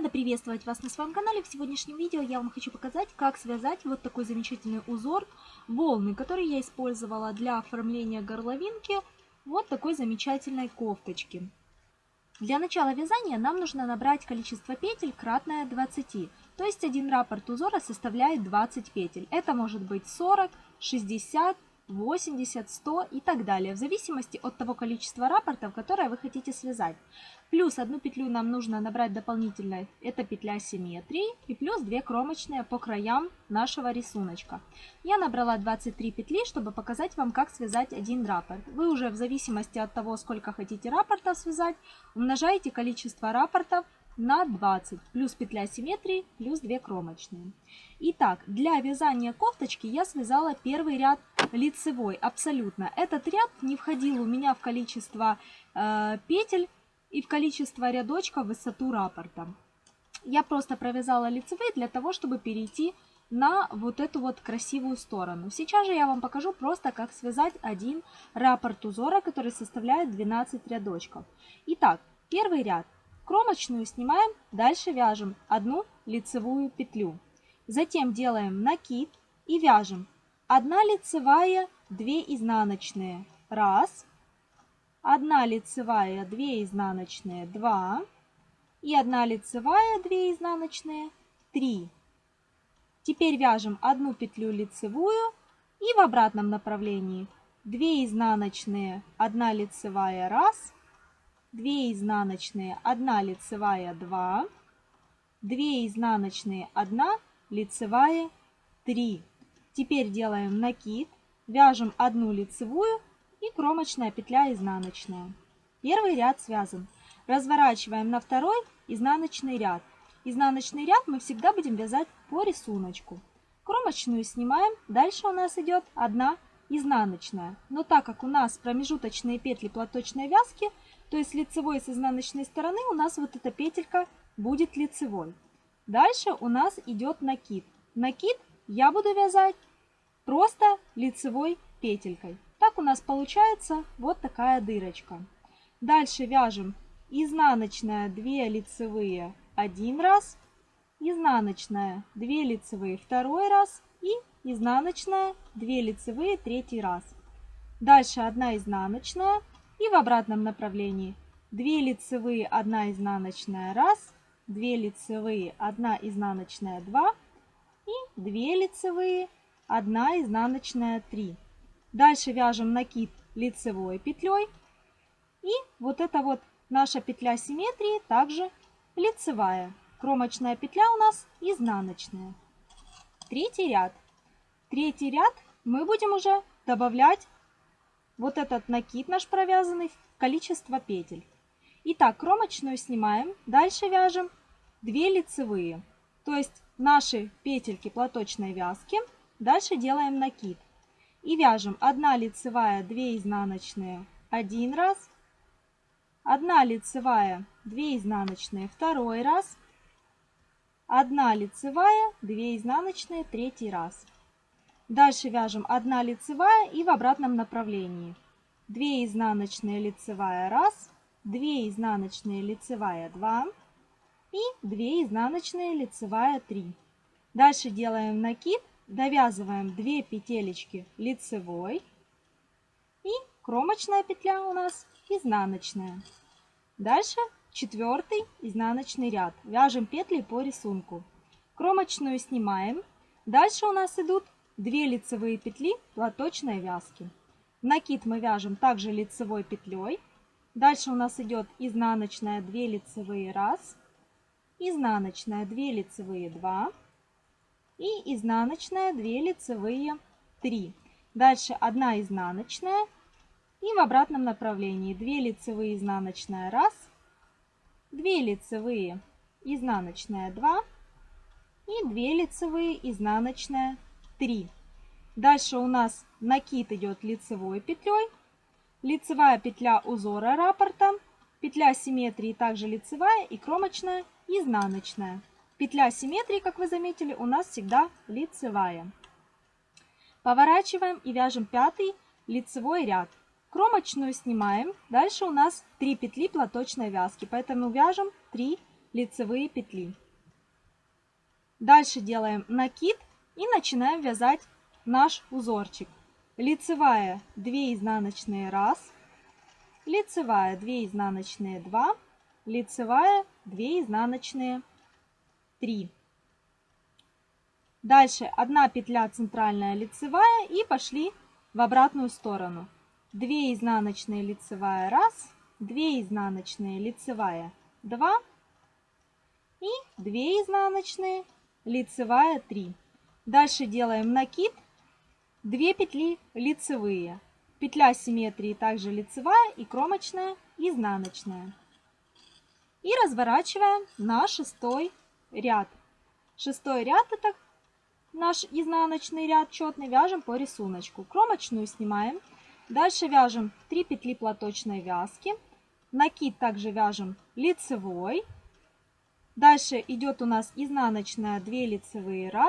Рада приветствовать вас на своем канале. В сегодняшнем видео я вам хочу показать, как связать вот такой замечательный узор волны, который я использовала для оформления горловинки вот такой замечательной кофточки. Для начала вязания нам нужно набрать количество петель кратное 20, то есть один раппорт узора составляет 20 петель. Это может быть 40, 60, 80, 100 и так далее, в зависимости от того количества рапортов, которое вы хотите связать. Плюс одну петлю нам нужно набрать дополнительно, это петля симметрии, и плюс 2 кромочные по краям нашего рисуночка. Я набрала 23 петли, чтобы показать вам, как связать один раппорт. Вы уже в зависимости от того, сколько хотите раппортов связать, умножаете количество раппортов на 20, плюс петля симметрии, плюс 2 кромочные. Итак, для вязания кофточки я связала первый ряд лицевой, абсолютно. Этот ряд не входил у меня в количество э, петель и в количество рядочков высоту раппорта. Я просто провязала лицевые для того, чтобы перейти на вот эту вот красивую сторону. Сейчас же я вам покажу просто, как связать один раппорт узора, который составляет 12 рядочков. Итак, первый ряд Кромочную снимаем, дальше вяжем одну лицевую петлю. Затем делаем накид и вяжем 1 лицевая, 2 изнаночные. Раз. 1 лицевая, 2 изнаночные. Два. И 1 лицевая, 2 изнаночные. Три. Теперь вяжем одну петлю лицевую и в обратном направлении 2 изнаночные, 1 лицевая, раз, 2 изнаночные, 1 лицевая, 2, 2 изнаночные, 1 лицевая, 3. Теперь делаем накид, вяжем одну лицевую и кромочная петля изнаночная. Первый ряд связан. Разворачиваем на второй изнаночный ряд. Изнаночный ряд мы всегда будем вязать по рисунку. Кромочную снимаем, дальше у нас идет одна изнаночная. Но так как у нас промежуточные петли платочной вязки, то есть лицевой с изнаночной стороны у нас вот эта петелька будет лицевой. Дальше у нас идет накид. Накид я буду вязать просто лицевой петелькой. Так у нас получается вот такая дырочка. Дальше вяжем изнаночная 2 лицевые один раз, изнаночная 2 лицевые второй раз и изнаночная 2 лицевые третий раз. Дальше 1 изнаночная и в обратном направлении 2 лицевые, 1 изнаночная, 1, 2 лицевые, 1 изнаночная, 2 и 2 лицевые, 1 изнаночная, 3. Дальше вяжем накид лицевой петлей. И вот эта вот наша петля симметрии также лицевая. Кромочная петля у нас изнаночная. Третий ряд. Третий ряд мы будем уже добавлять вот этот накид наш провязанный в количество петель. Итак, кромочную снимаем, дальше вяжем 2 лицевые, то есть наши петельки платочной вязки, дальше делаем накид. И вяжем 1 лицевая, 2 изнаночные, один раз, 1 лицевая, 2 изнаночные, второй раз, 1 лицевая, 2 изнаночные, третий раз. Дальше вяжем 1 лицевая и в обратном направлении. 2 изнаночные лицевая 1, 2 изнаночные лицевая 2 и 2 изнаночные лицевая 3. Дальше делаем накид, довязываем 2 петелечки лицевой и кромочная петля у нас изнаночная. Дальше четвертый изнаночный ряд. Вяжем петли по рисунку. Кромочную снимаем. Дальше у нас идут 2 лицевые петли платочной вязки. Накид мы вяжем также лицевой петлей. Дальше у нас идет изнаночная 2 лицевые 1, изнаночная 2 лицевые 2 и изнаночная 2 лицевые 3. Дальше 1 изнаночная и в обратном направлении 2 лицевые изнаночная 1, 2 лицевые изнаночная 2 и 2 лицевые изнаночная 3. Дальше у нас накид идет лицевой петлей, лицевая петля узора раппорта, петля симметрии также лицевая и кромочная изнаночная. Петля симметрии, как вы заметили, у нас всегда лицевая. Поворачиваем и вяжем пятый лицевой ряд. Кромочную снимаем. Дальше у нас 3 петли платочной вязки, поэтому вяжем 3 лицевые петли. Дальше делаем накид и начинаем вязать наш узорчик. Лицевая 2 изнаночные 1, лицевая 2 изнаночные 2, лицевая 2 изнаночные 3. Дальше одна петля центральная лицевая и пошли в обратную сторону. 2 изнаночные лицевая 1, 2 изнаночные лицевая 2 и 2 изнаночные лицевая 3. Дальше делаем накид, 2 петли лицевые. Петля симметрии также лицевая и кромочная, изнаночная. И разворачиваем на шестой ряд. Шестой ряд это наш изнаночный ряд четный, вяжем по рисунку. Кромочную снимаем. Дальше вяжем 3 петли платочной вязки. Накид также вяжем лицевой. Дальше идет у нас изнаночная 2 лицевые 1,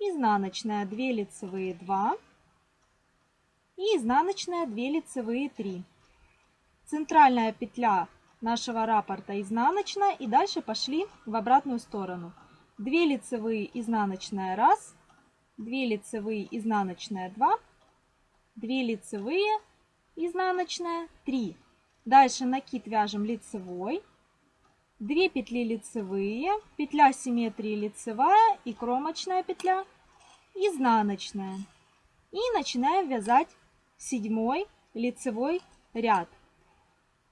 изнаночная 2 лицевые 2 и изнаночная 2 лицевые 3. Центральная петля нашего раппорта изнаночная и дальше пошли в обратную сторону. 2 лицевые изнаночная 1, 2 лицевые изнаночная 2, 2 лицевые изнаночная 3. Дальше накид вяжем лицевой, 2 петли лицевые, петля симметрии лицевая и кромочная петля изнаночная. И начинаем вязать седьмой лицевой ряд.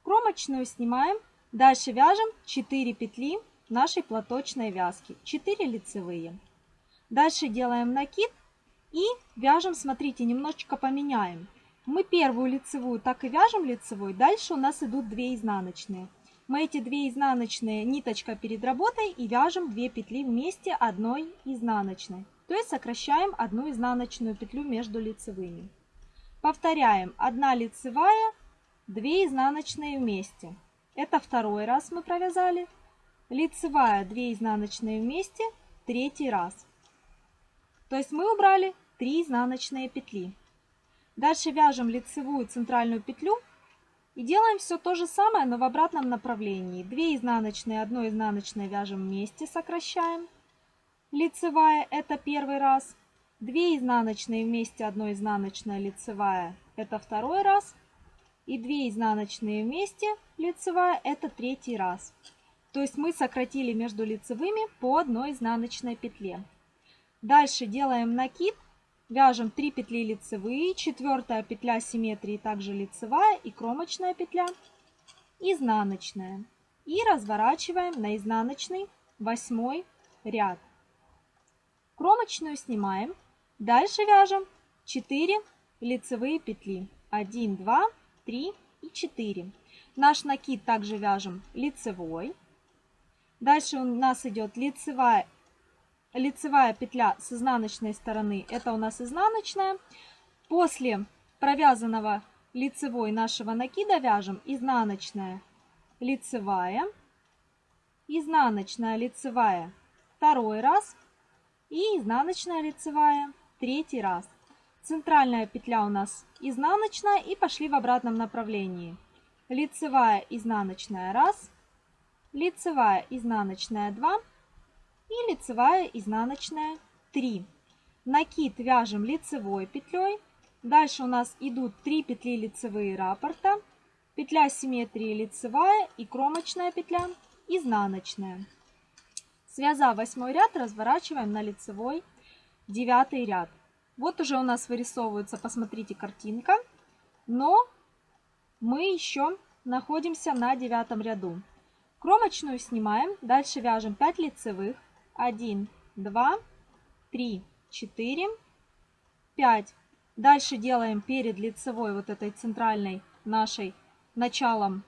Кромочную снимаем, дальше вяжем 4 петли нашей платочной вязки, 4 лицевые. Дальше делаем накид и вяжем, смотрите, немножечко поменяем. Мы первую лицевую так и вяжем лицевой, дальше у нас идут 2 изнаночные мы эти две изнаночные ниточка перед работой и вяжем 2 петли вместе одной изнаночной. То есть сокращаем одну изнаночную петлю между лицевыми. Повторяем 1 лицевая, 2 изнаночные вместе. Это второй раз мы провязали. Лицевая 2 изнаночные вместе, третий раз. То есть мы убрали 3 изнаночные петли. Дальше вяжем лицевую центральную петлю и делаем все то же самое, но в обратном направлении. 2 изнаночные, 1 изнаночной вяжем вместе, сокращаем. Лицевая это первый раз. 2 изнаночные вместе, 1 изнаночная лицевая это второй раз. И 2 изнаночные вместе, лицевая это третий раз. То есть мы сократили между лицевыми по одной изнаночной петле. Дальше делаем накид Вяжем 3 петли лицевые, четвертая петля симметрии также лицевая и кромочная петля изнаночная. И разворачиваем на изнаночный восьмой ряд. Кромочную снимаем. Дальше вяжем 4 лицевые петли. 1, 2, 3 и 4. Наш накид также вяжем лицевой. Дальше у нас идет лицевая лицевая петля с изнаночной стороны, это у нас изнаночная. После провязанного лицевой нашего накида вяжем изнаночная, лицевая, изнаночная, лицевая второй раз и изнаночная лицевая третий раз. Центральная петля у нас изнаночная и пошли в обратном направлении. Лицевая, изнаночная раз, лицевая, изнаночная 2, и лицевая изнаночная 3. Накид вяжем лицевой петлей. Дальше у нас идут 3 петли лицевые раппорта, петля симметрии лицевая и кромочная петля изнаночная. Связав 8 ряд, разворачиваем на лицевой 9 ряд. Вот уже у нас вырисовывается, посмотрите, картинка. Но мы еще находимся на девятом ряду. Кромочную снимаем, дальше вяжем 5 лицевых, 1, 2, 3, 4, 5. Дальше делаем перед лицевой вот этой центральной нашей началом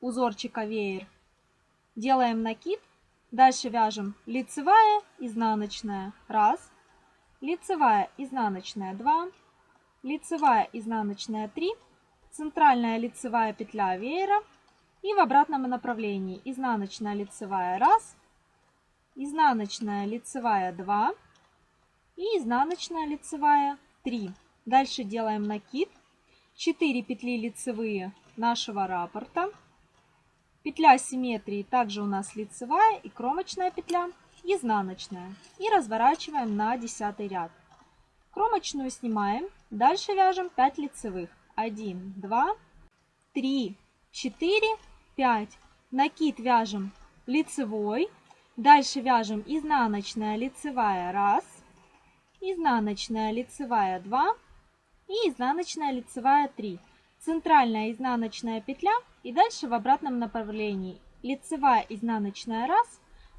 узорчика веер. Делаем накид. Дальше вяжем лицевая, изнаночная, раз, лицевая, изнаночная, два, лицевая, изнаночная, три, центральная лицевая петля веера. И в обратном направлении. Изнаночная лицевая, раз, изнаночная лицевая 2 и изнаночная лицевая 3. Дальше делаем накид. 4 петли лицевые нашего раппорта. Петля симметрии также у нас лицевая и кромочная петля, изнаночная. И разворачиваем на 10 ряд. Кромочную снимаем, дальше вяжем 5 лицевых. 1, 2, 3, 4, 5. Накид вяжем лицевой, дальше вяжем изнаночная лицевая 1, изнаночная лицевая 2 и изнаночная лицевая 3 центральная изнаночная петля и дальше в обратном направлении лицевая изнаночная 1,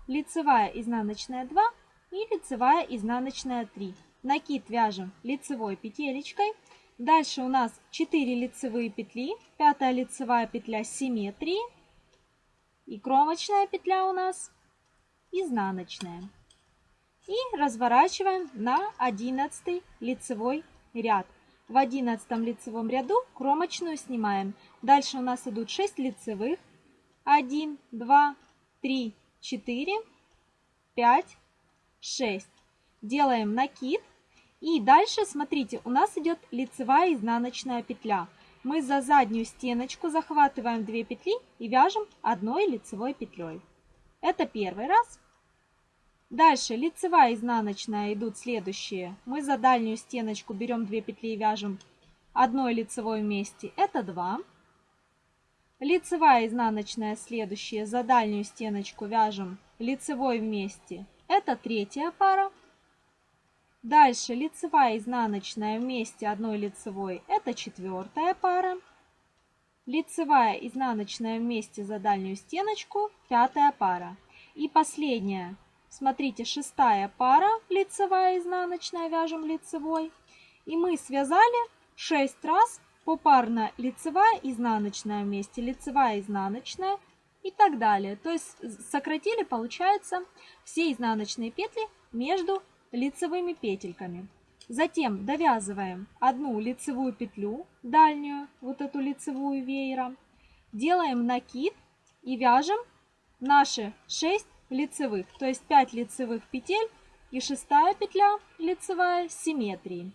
лицевая изнаночная 2 и лицевая изнаночная 3. Накид вяжем лицевой петелечкой. Дальше у нас 4 лицевые петли, 5 лицевая петля симметрии и кромочная петля у нас изнаночная. И разворачиваем на 11 лицевой ряд. В одиннадцатом лицевом ряду кромочную снимаем. Дальше у нас идут 6 лицевых. 1, 2, 3, 4, 5, 6. Делаем накид. И дальше, смотрите, у нас идет лицевая изнаночная петля. Мы за заднюю стеночку захватываем 2 петли и вяжем одной лицевой петлей. Это первый раз. Дальше лицевая, изнаночная идут следующие. Мы за дальнюю стеночку берем 2 петли и вяжем одной лицевой вместе. Это 2. Лицевая, изнаночная следующие. За дальнюю стеночку вяжем лицевой вместе. Это третья пара. Дальше лицевая, изнаночная вместе одной лицевой. Это четвертая пара. Лицевая, изнаночная вместе за дальнюю стеночку. Пятая пара. И последняя Смотрите, шестая пара, лицевая, изнаночная, вяжем лицевой. И мы связали 6 раз попарно лицевая, изнаночная вместе, лицевая, изнаночная и так далее. То есть сократили, получается, все изнаночные петли между лицевыми петельками. Затем довязываем одну лицевую петлю, дальнюю, вот эту лицевую веера. Делаем накид и вяжем наши 6 лицевых, то есть 5 лицевых петель и шестая петля лицевая симметрии.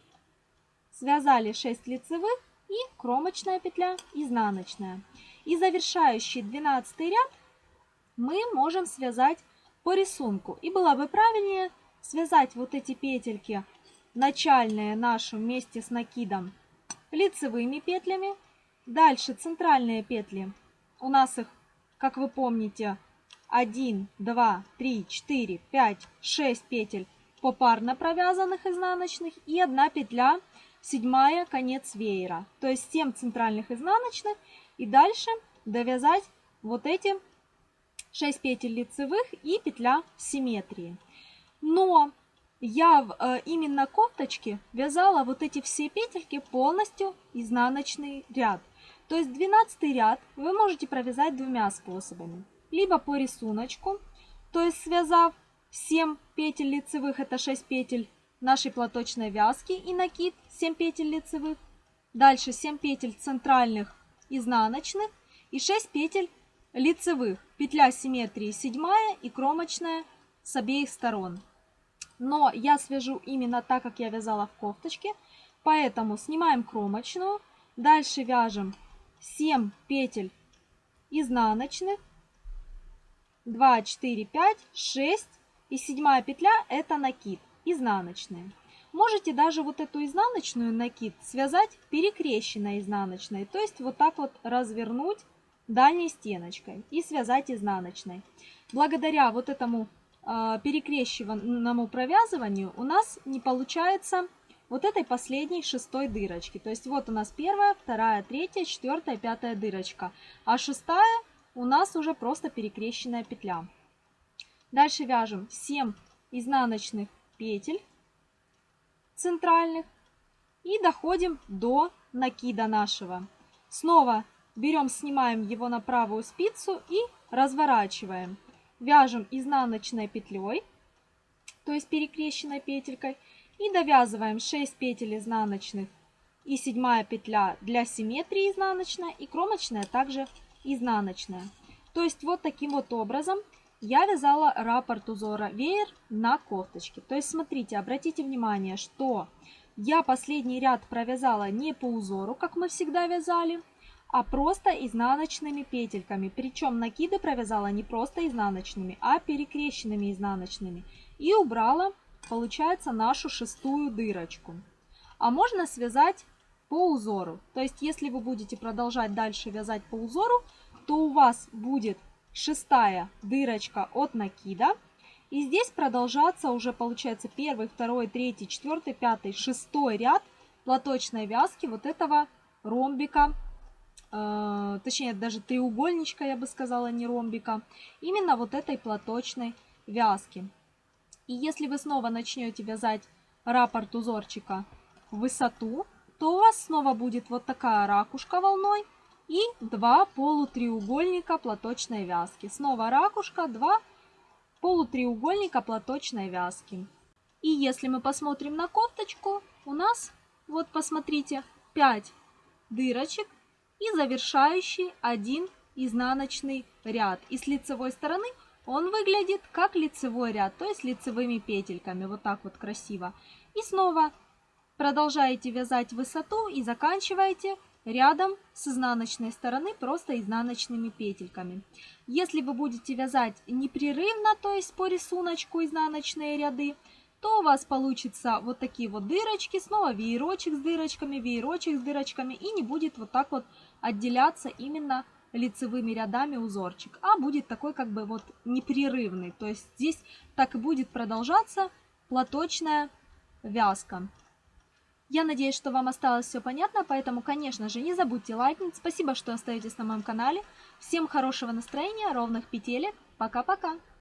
Связали 6 лицевых и кромочная петля изнаночная. И завершающий 12 ряд мы можем связать по рисунку. И было бы правильнее связать вот эти петельки начальные наши вместе с накидом лицевыми петлями. Дальше центральные петли. У нас их, как вы помните, 1, 2, 3, 4, 5, 6 петель попарно провязанных изнаночных и одна петля седьмая конец веера. То есть 7 центральных изнаночных и дальше довязать вот эти 6 петель лицевых и петля симметрии. Но я в э, именно кофточке вязала вот эти все петельки полностью изнаночный ряд. То есть 12 ряд вы можете провязать двумя способами либо по рисунку, то есть связав 7 петель лицевых, это 6 петель нашей платочной вязки и накид 7 петель лицевых. Дальше 7 петель центральных изнаночных и 6 петель лицевых. Петля симметрии 7 и кромочная с обеих сторон. Но я свяжу именно так, как я вязала в кофточке. Поэтому снимаем кромочную. Дальше вяжем 7 петель изнаночных 2, 4, 5, 6 и седьмая петля это накид, изнаночная. Можете даже вот эту изнаночную накид связать перекрещенной изнаночной, то есть вот так вот развернуть дальней стеночкой и связать изнаночной. Благодаря вот этому э, перекрещенному провязыванию у нас не получается вот этой последней шестой дырочки. То есть вот у нас первая, вторая, третья, четвертая, пятая дырочка. А шестая у нас уже просто перекрещенная петля. Дальше вяжем 7 изнаночных петель центральных и доходим до накида нашего. Снова берем, снимаем его на правую спицу и разворачиваем. Вяжем изнаночной петлей, то есть перекрещенной петелькой, и довязываем 6 петель изнаночных и седьмая петля для симметрии изнаночная и кромочная также изнаночная. То есть вот таким вот образом я вязала раппорт узора веер на кофточке. То есть смотрите, обратите внимание, что я последний ряд провязала не по узору, как мы всегда вязали, а просто изнаночными петельками. Причем накиды провязала не просто изнаночными, а перекрещенными изнаночными. И убрала, получается, нашу шестую дырочку. А можно связать по узору. То есть, если вы будете продолжать дальше вязать по узору, то у вас будет шестая дырочка от накида. И здесь продолжаться уже получается первый, второй, третий, четвертый, пятый, шестой ряд платочной вязки вот этого ромбика точнее даже треугольничка, я бы сказала, не ромбика, именно вот этой платочной вязки. И если вы снова начнете вязать раппорт узорчика в высоту, то у вас снова будет вот такая ракушка волной и два полутреугольника платочной вязки. Снова ракушка, два полутреугольника платочной вязки. И если мы посмотрим на кофточку, у нас, вот посмотрите, 5 дырочек и завершающий один изнаночный ряд. И с лицевой стороны он выглядит как лицевой ряд, то есть лицевыми петельками, вот так вот красиво. И снова продолжаете вязать высоту и заканчиваете рядом с изнаночной стороны просто изнаночными петельками. Если вы будете вязать непрерывно, то есть по рисунку изнаночные ряды, то у вас получится вот такие вот дырочки, снова веерочек с дырочками, веерочек с дырочками, и не будет вот так вот отделяться именно лицевыми рядами узорчик, а будет такой как бы вот непрерывный, то есть здесь так и будет продолжаться платочная вязка. Я надеюсь, что вам осталось все понятно, поэтому, конечно же, не забудьте лайкнуть. Спасибо, что остаетесь на моем канале. Всем хорошего настроения, ровных петелек. Пока-пока!